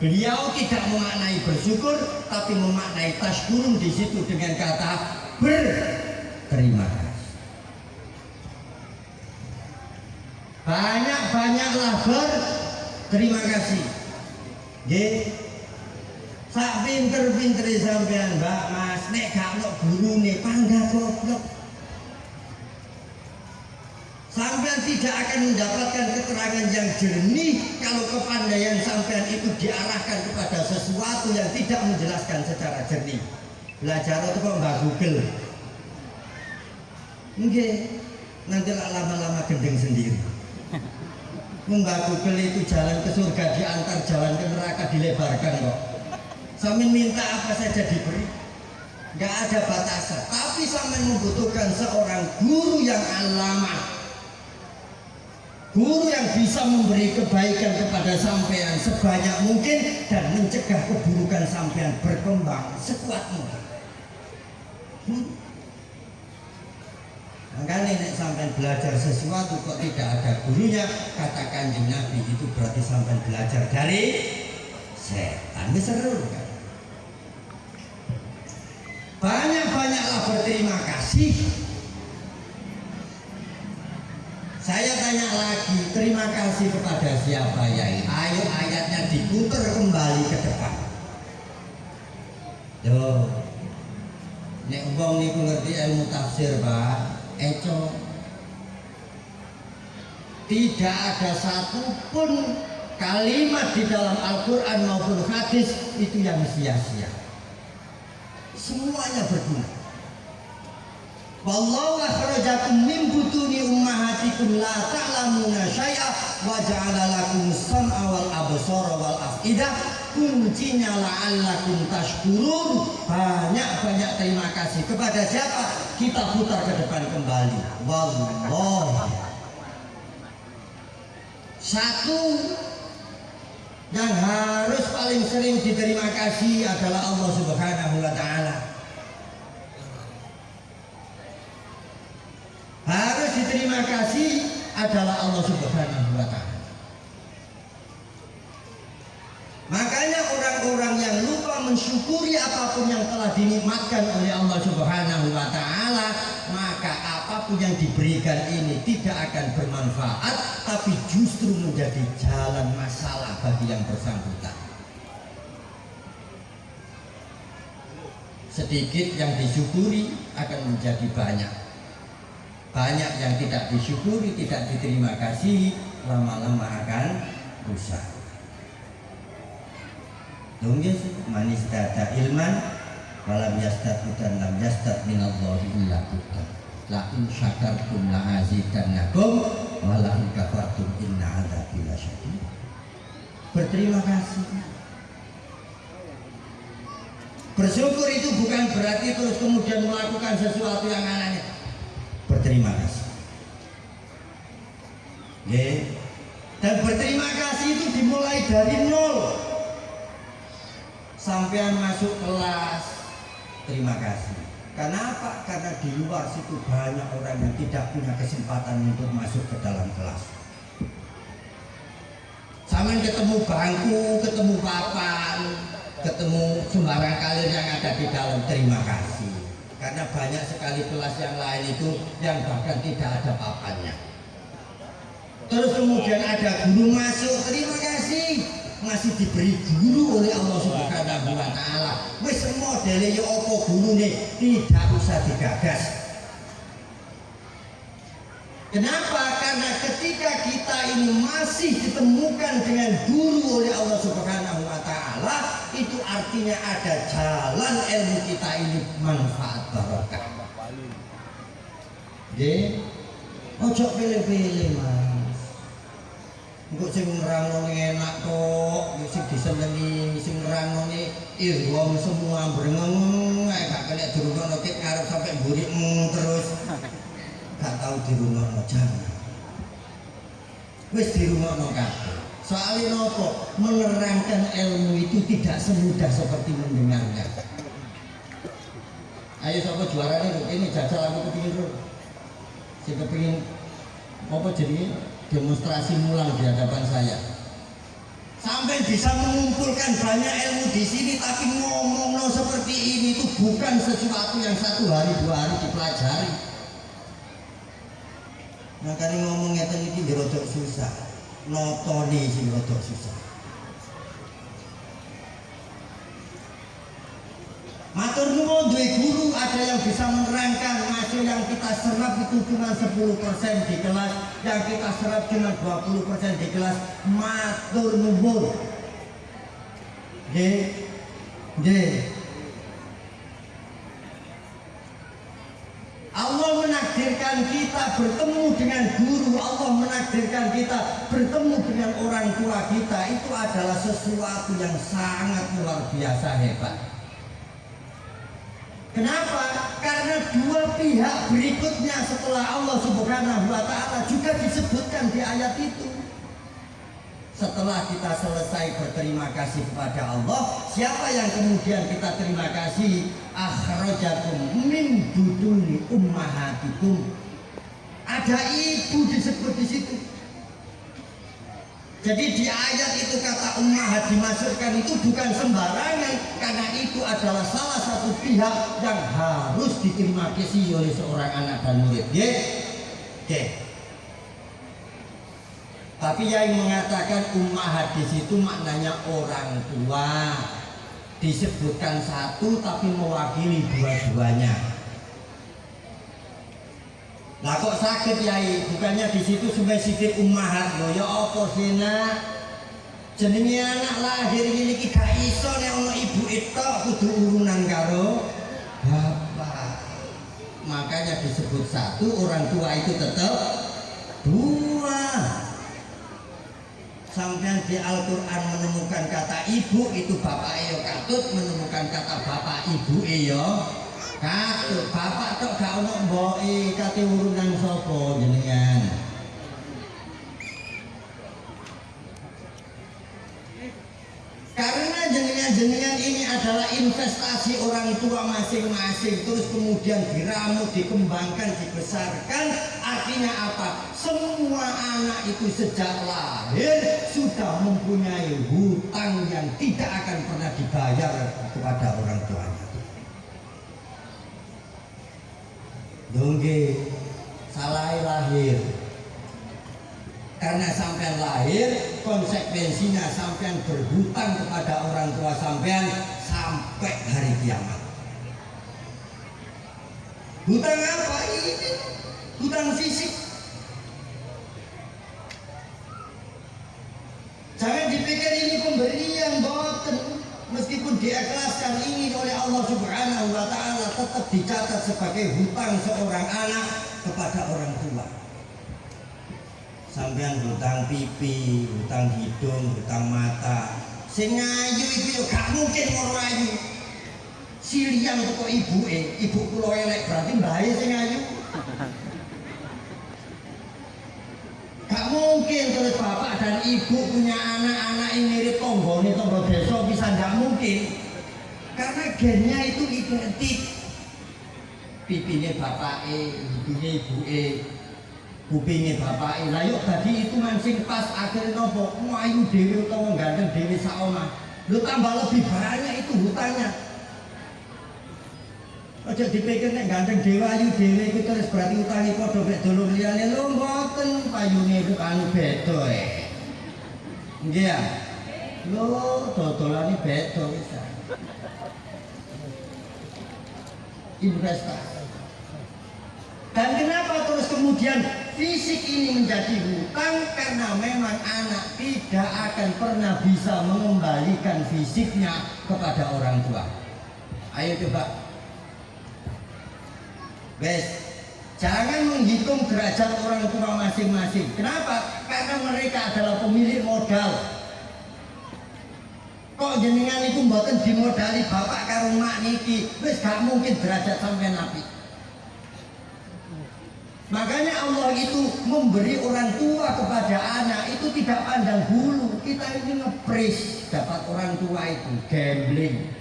Beliau tidak memaknai bersyukur, tapi memaknai tashkurun di situ dengan kata berterima kasih. Banyak-banyaklah berterima kasih nggih sak pinter-pinter sampean Mbak Mas nek gak ono gurune pangga goblok Sampean tidak akan mendapatkan keterangan yang jernih kalau kepandaian sampean itu diarahkan kepada sesuatu yang tidak menjelaskan secara jernih. Belajar itu kok mbak Google. Enggak, nanti lama-lama gendeng sendiri. Mbak Google itu jalan ke surga diantar jalan ke neraka dilebarkan kok. Samin minta apa saja diberi. Gak ada batasan. Tapi Samin membutuhkan seorang guru yang alama. Guru yang bisa memberi kebaikan kepada sampean sebanyak mungkin dan mencegah keburukan sampean berkembang sekuat mungkin. Hmm? Makanya nek sampai belajar sesuatu kok tidak ada gurunya, katakan kanjeng Nabi itu berarti sampai belajar dari setan. Seru kan? Banyak-banyaklah berterima kasih. Saya tanya lagi, terima kasih kepada siapa ya? Ayo ayatnya diputar kembali ke depan. Yo, nek wong niku ngerti ilmu tafsir, Pak eco. Tidak ada satupun kalimat di dalam Al-Quran maupun hadis itu yang sia-sia. Semuanya berguna. Wallahu akhrajakum min butuni ummahatikum la ta'lamuna syai'a wa ja'ala lakum sam'a wal absara wal af'idah kuncinya la'allakum tashkurun. Banyak-banyak terima kasih kepada siapa kita putar ke depan kembali. Wallah satu yang harus paling sering diterima kasih adalah Allah subhanahu wa ta'ala. Harus diterima kasih adalah Allah Subhanahu wa taala. Makanya orang-orang yang lupa mensyukuri apa pun yang telah dinikmatkan oleh Allah Subhanahu wa taala, maka apa pun yang diberikan ini tidak akan bermanfaat tapi justru menjadi jalan masalah bagi yang bersangkutan. Sedikit yang disyukuri akan menjadi banyak. Banyak yang tidak disyukuri, tidak diterima kasih, lama-lama akan rusak. Dongges manis data ilman walam yastad dan lam yastad minallahi illa buta. La in syakartum la azidannakum wa la in kafartum inna adzabi lasyadid. Berterima kasih. Bersyukur itu bukan berarti terus kemudian melakukan sesuatu yang aneh. Berterima kasih. Oke. Dan berterima kasih itu dimulai dari nol sampean masuk kelas. Terima kasih. Karena apa? karena di luar situ banyak orang yang tidak punya kesempatan untuk masuk ke dalam kelas. Sampean ketemu bangku ketemu papan ketemu sembarang kalir yang ada di dalam terima kasih. Karena banyak sekali kelas yang lain itu yang bahkan tidak ada papannya. Terus kemudian ada guru masuk terima kasih masih diberi guru oleh Allah Subhanahu wa taala. Wis modele ya apa gurune tidak usah digagas. Kenapa? Karena ketika kita ini masih ditemukan dengan guru oleh Allah Subhanahu wa taala, itu artinya ada jalan ilmu kita ini manfaat barokah. Nggih. Ojo pilih-pilih, Mas. Engko sing ngrangoni enak kok, sing disenengi, sing ngrangoni irwam semua brengeng, ae gak kena dirungokno kit ngarep sampai mburi mm, terus. Gak tau dirungokno jangan. Wis dirungokno kabeh. Soalnya nopo menerangkan ilmu itu tidak semudah seperti mendengarnya. Ayo siapa juara nih, ini jajal aku kepingin bro. Si kepingin apa jadi demonstrasi mulang di hadapan saya. Sampai bisa mengumpulkan banyak ilmu di sini tapi ngomong no seperti ini itu bukan sesuatu yang satu hari dua hari dipelajari. Makanya ngomong ngeten iki rodok susah. Notoni rodok susah Matur nuwun duwe guru ada yang bisa menerangkan masuk yang kita serap itu cuma 10% di kelas, yang kita serap cuma 20% di kelas. Matur nuwun. Nggih. Nggih. Allah menakdirkan kita bertemu dengan guru, Allah menakdirkan kita bertemu dengan orang tua kita. Itu adalah sesuatu yang sangat luar biasa hebat. Kenapa? Karena dua pihak berikutnya setelah Allah Subhanahu wa taala juga disebutkan di ayat itu. Setelah kita selesai berterima kasih kepada Allah, siapa yang kemudian kita terima kasih? Akhrajakum min buduni ummahatikum. Ada ibu disebut di situ. Jadi di ayat itu kata ummahat dimasukkan itu bukan sembarangan karena itu adalah salah satu pihak yang harus diterima kasih oleh seorang anak dan murid. Oke? Oke. Tapi yang mengatakan ummahat di situ maknanya orang tua. Disebutkan satu tapi mewakili dua-duanya. Lah kok sakit yai? Bukannya di situ spesifik ummahat loh ya apa sih nak? Jenenge anak lahir ini iki gak iso nek ana ibu itu kudu urunan karo bapak. Makanya disebut satu orang tua itu tetap dua. Sampai di Al-Quran menemukan kata ibu itu bapak iyo katut menemukan kata bapak ibu iyo Katut, bapak tok gak ono mboke kate urunan sapa jenengan. Karena jenengan jenengan ini adalah investasi orang tua masing-masing terus kemudian diramu, dikembangkan, dibesarkan artinya apa? semua anak itu sejak lahir sudah mempunyai hutang yang tidak akan Dongge. Salah lahir. Karena sampean lahir konsekuensinya sampean berhutang kepada orang tua sampean sampai hari kiamat. Hutang apa ini? Hutang fisik. Jangan dipikir ini pemberian boten meskipun diikhlaskan ini oleh Allah subhanahu wa ta'ala tetap dicatat sebagai hutang seorang anak kepada orang tua sampean hutang pipi, hutang hidung, hutang mata. Sing ayu iku yo gak mungkin ngono ayu. Siliang teko ibuke, ibu kula elek berarti mbae sing ayu. Gak mungkin terus bapak dan ibu punya anak-anak yang mirip tonggone tonggo desa bisa gak mungkin. Karena gennya itu identik. Pipinya bapake, hidungnya ibuke, kupingnya bapak lah yuk tadi itu sing pas akhirnya nopo ayu dewi utawa ganteng dewi saoma lu tambah lebih banyak itu hutangnya aja dipikir nek ganteng dewi ayu dewi itu terus berarti utangnya podo mek dulur liyane. Lu mboten payune itu anu beda eh. Nggih ya? Lo dodolane beda wis investasi dan kenapa terus kemudian fisik ini menjadi hutang? Karena memang anak tidak akan pernah bisa mengembalikan fisiknya kepada orang tua. Ayo coba. Guys, jangan menghitung derajat orang tua masing-masing. Kenapa? Karena mereka adalah pemilik modal. Kok jenengan itu mboten dimodali bapak karo mak niki, wis gak mungkin derajat sampai nabi. Makanya Allah itu memberi orang tua kepada anak itu tidak pandang bulu. Kita ini ngepres dapat orang tua itu gambling.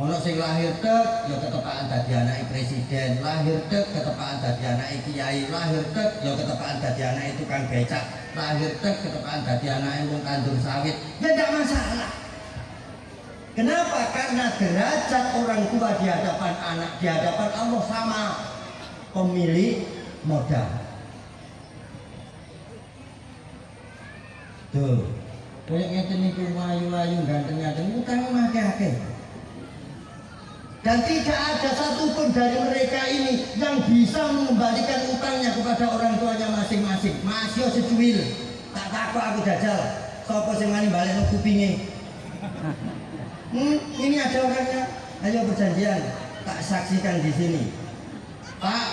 Ono sing lahir tek ya ketepaan dadi anak presiden, lahir tek ketepaan dadi anak kiai, lahir tek ya ketepaan dadi anak tukang becak, lahir tek ketepaan dadi anak wong tandur sawit. Ya tidak masalah. Kenapa? Karena derajat orang tua di hadapan anak, di hadapan Allah sama pemilik modal. Tuh, kayak ngeten niku ayu-ayu ganteng-ganteng utang akeh-akeh. Dan tidak ada satupun dari mereka ini yang bisa mengembalikan utangnya kepada orang tuanya masing-masing. Masih secuil, tak takut aku jajal. Sopo sing mani balik kupinge. Hmm, ini ada orangnya. Ayo perjanjian, tak saksikan di sini. Pak,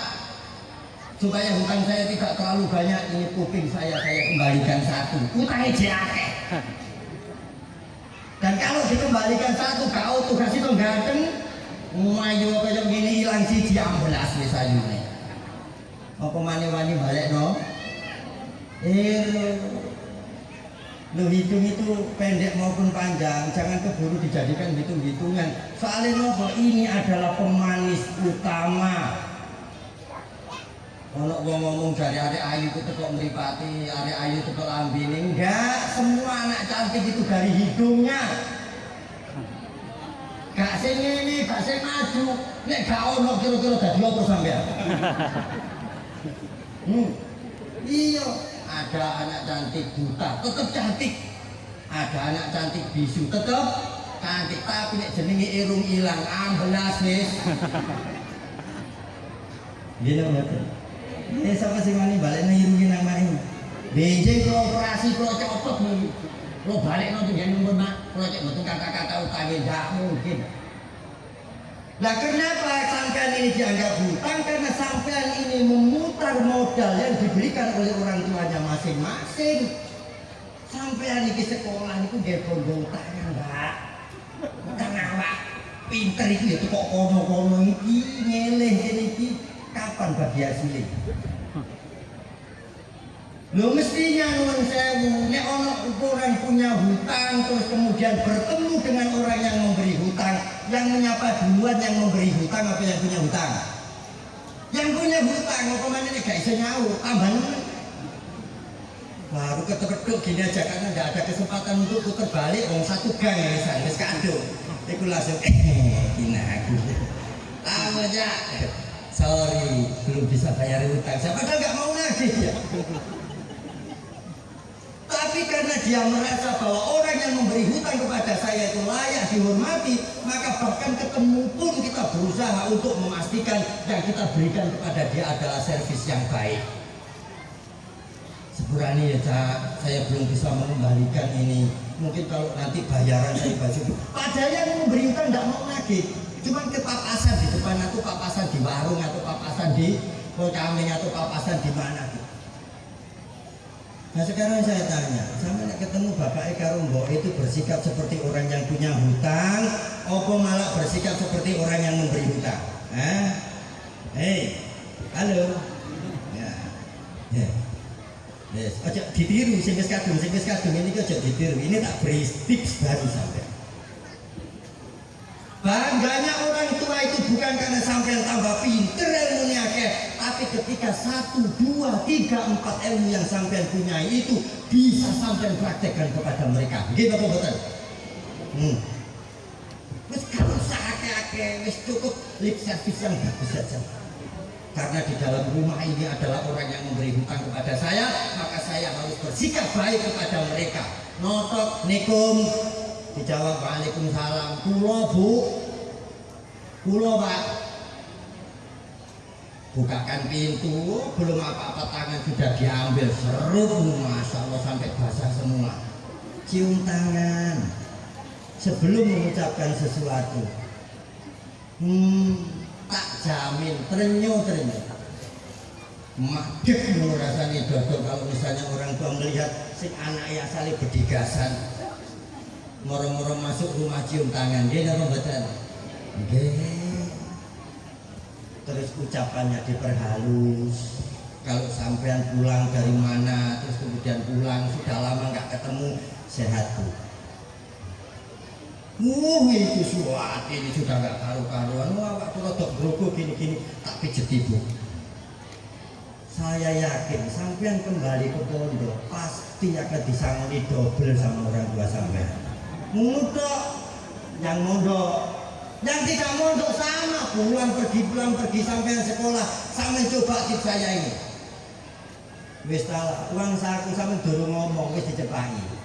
supaya hutang saya tidak terlalu banyak, ini kuping saya saya kembalikan satu. Utangnya jake. [LAUGHS] Dan kalau dikembalikan satu, kau kasih dong ganteng, Mayu kaya gini hilang siji ambelas wis ayune. Apa mani-mani balik no? Eh, lo hitung itu pendek maupun panjang, jangan keburu dijadikan hitung-hitungan. Soalnya nopo ini adalah pemanis utama. Kalau gua ngomong dari ada ayu itu kok meripati, ada ayu itu kok lambini, enggak. Semua anak cantik itu dari hidungnya gak sing ini, gak sing maju. Nek gak ono kira-kira dadi apa sampean? [LAUGHS] Hmm. iya ada anak cantik buta tetep cantik. Ada anak cantik bisu tetep cantik. Tapi nek jenenge irung ilang ambelas wis. Gini betul ini siapa sih mani balik irungin nang main benjing kalau operasi kalau copot nih lo balik nanti dia nomor nak proyek betul kata-kata utangnya tidak mungkin Nah kenapa sampean ini dianggap hutang? Karena sampean ini memutar modal yang diberikan oleh orang tuanya masing-masing. Sampean ini sekolah itu dia bondo utang enggak? Utang awak pinter itu ya kok kono-kono iki nyeleh ini kapan bagi hasilnya? Lo mestinya nuwun sewu, nek ono orang punya hutang terus kemudian bertemu dengan orang yang memberi hutang, yang menyapa duluan yang memberi hutang apa yang punya hutang? Yang punya hutang, apa mana nih gak bisa nyaur, tambah. Baru ketuk-ketuk gini aja karena nggak ada kesempatan untuk putar balik, wong satu gang ya wis kado. Iku langsung, eh, kina aku. Tahu aja, sorry, belum bisa bayar hutang. Saya padahal nggak mau nagih ya. Tapi karena dia merasa bahwa orang yang memberi hutang kepada saya itu layak dihormati, maka bahkan ketemu pun kita berusaha untuk memastikan yang kita berikan kepada dia adalah servis yang baik. Sepurani ya Cak, saya belum bisa mengembalikan ini. Mungkin kalau nanti bayaran saya baju. Padahal yang memberi hutang tidak mau nagih. Cuman ke papasan di depan atau papasan di warung atau papasan di Pocamin atau papasan di mana. Nah sekarang saya tanya, sama ketemu Bapak Eka Rombo itu bersikap seperti orang yang punya hutang, apa malah bersikap seperti orang yang memberi hutang? Hah? Hei, halo. Ya, ya. Yes, aja ditiru, sing wis kadung, sing wis kadung ini aja ditiru. Ini tak beri tips baru sampai. Bangganya orang tua itu bukan karena ketika satu, dua, tiga, empat ilmu yang sampai punya itu bisa sampai praktekkan kepada mereka. Gitu apa betul? Hmm. Wis gak usah akeh-akeh, wis cukup lip service yang bagus saja. Karena di dalam rumah ini adalah orang yang memberi hutang kepada saya, maka saya harus bersikap baik kepada mereka. Notok, nikum, dijawab waalaikumsalam kulo bu kulo pak bukakan pintu belum apa-apa tangan sudah diambil serut masya Allah sampai basah semua. Cium tangan. Sebelum mengucapkan sesuatu. Hmm, tak jamin terenyo madek lu rasanya dodol kalau misalnya orang tua melihat si anak ya salih berdigasan. Moro-moro masuk rumah cium tangan. Dia nggak betul. Nggih. Terus ucapannya diperhalus. Kalau sampean pulang dari mana terus kemudian pulang sudah lama nggak ketemu sehat bu. Wuh itu suat ini sudah nggak karu-karuan. Wah waktu rodok grogo gini-gini tak pijeti bu. Saya yakin sampean kembali ke pondok pasti akan disangoni double sama orang tua sampean. Mondok yang mondok yang tidak mondok sama pulang pergi pulang pergi sampai sekolah. Sampai coba tip saya ini. Wis uang saku sampai dulu ngomong wis dicepai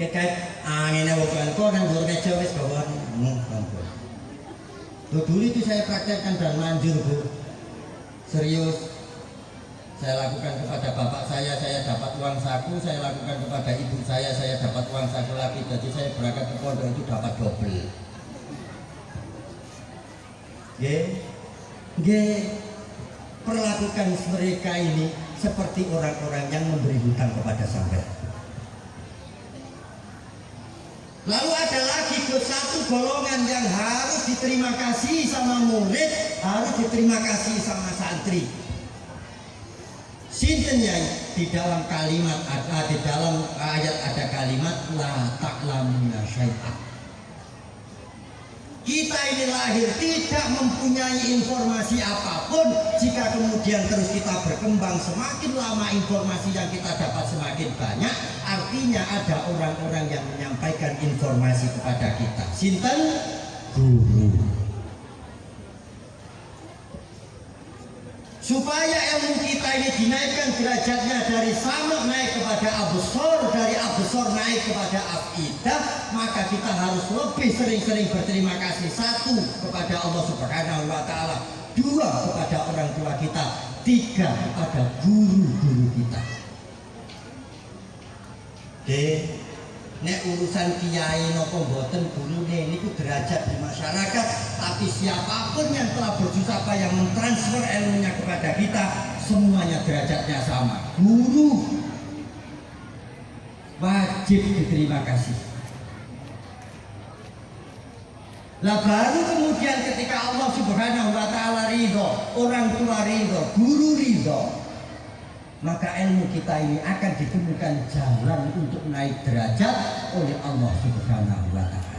kekait anginnya bukan kok dan dulu meja wis bawa hmm, dulu itu saya praktekkan dan manjur bu. Serius. Saya lakukan kepada bapak saya, saya dapat uang saku, saya lakukan kepada ibu saya, saya dapat uang saku lagi, jadi saya berangkat ke pondok itu dapat double. G, perlakukan mereka ini seperti orang-orang yang memberi hutang kepada sampai. Lalu ada lagi satu golongan yang harus diterima kasih sama murid, harus diterima kasih sama santri Sinten ya di dalam kalimat ada di dalam ayat ada kalimat la ta'lamuna syai'an. Kita ini lahir tidak mempunyai informasi apa pun jika kemudian terus kita berkembang semakin lama informasi yang kita dapat semakin banyak artinya ada orang-orang yang menyampaikan informasi kepada kita. Sinten guru. Supaya ilmu kita ini dinaikkan derajatnya dari sama naik kepada abusor dari abusor naik kepada afidah maka kita harus lebih sering-sering berterima kasih. Satu kepada Allah subhanahu wa ta'ala dua kepada orang tua kita tiga kepada guru-guru kita. Oke nek urusan kiai nopo boten gurune niku derajat di masyarakat. Tapi siapa pun yang telah bersusah payah mentransfer ilmunya kepada kita semuanya derajatnya sama. Guru wajib diterima kasih. Lah baru kemudian ketika Allah subhanahu wa ta'ala ridho orang tua ridho guru ridho maka ilmu kita ini akan ditemukan jalan untuk naik derajat oleh Allah Subhanahu wa taala.